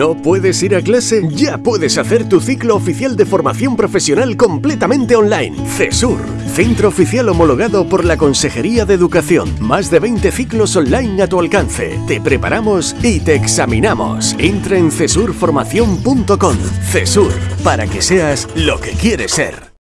¿No puedes ir a clase? Ya puedes hacer tu ciclo oficial de formación profesional completamente online. CESUR, centro oficial homologado por la Consejería de Educación. Más de 20 ciclos online a tu alcance. Te preparamos y te examinamos. Entra en cesurformación.com. CESUR, para que seas lo que quieres ser.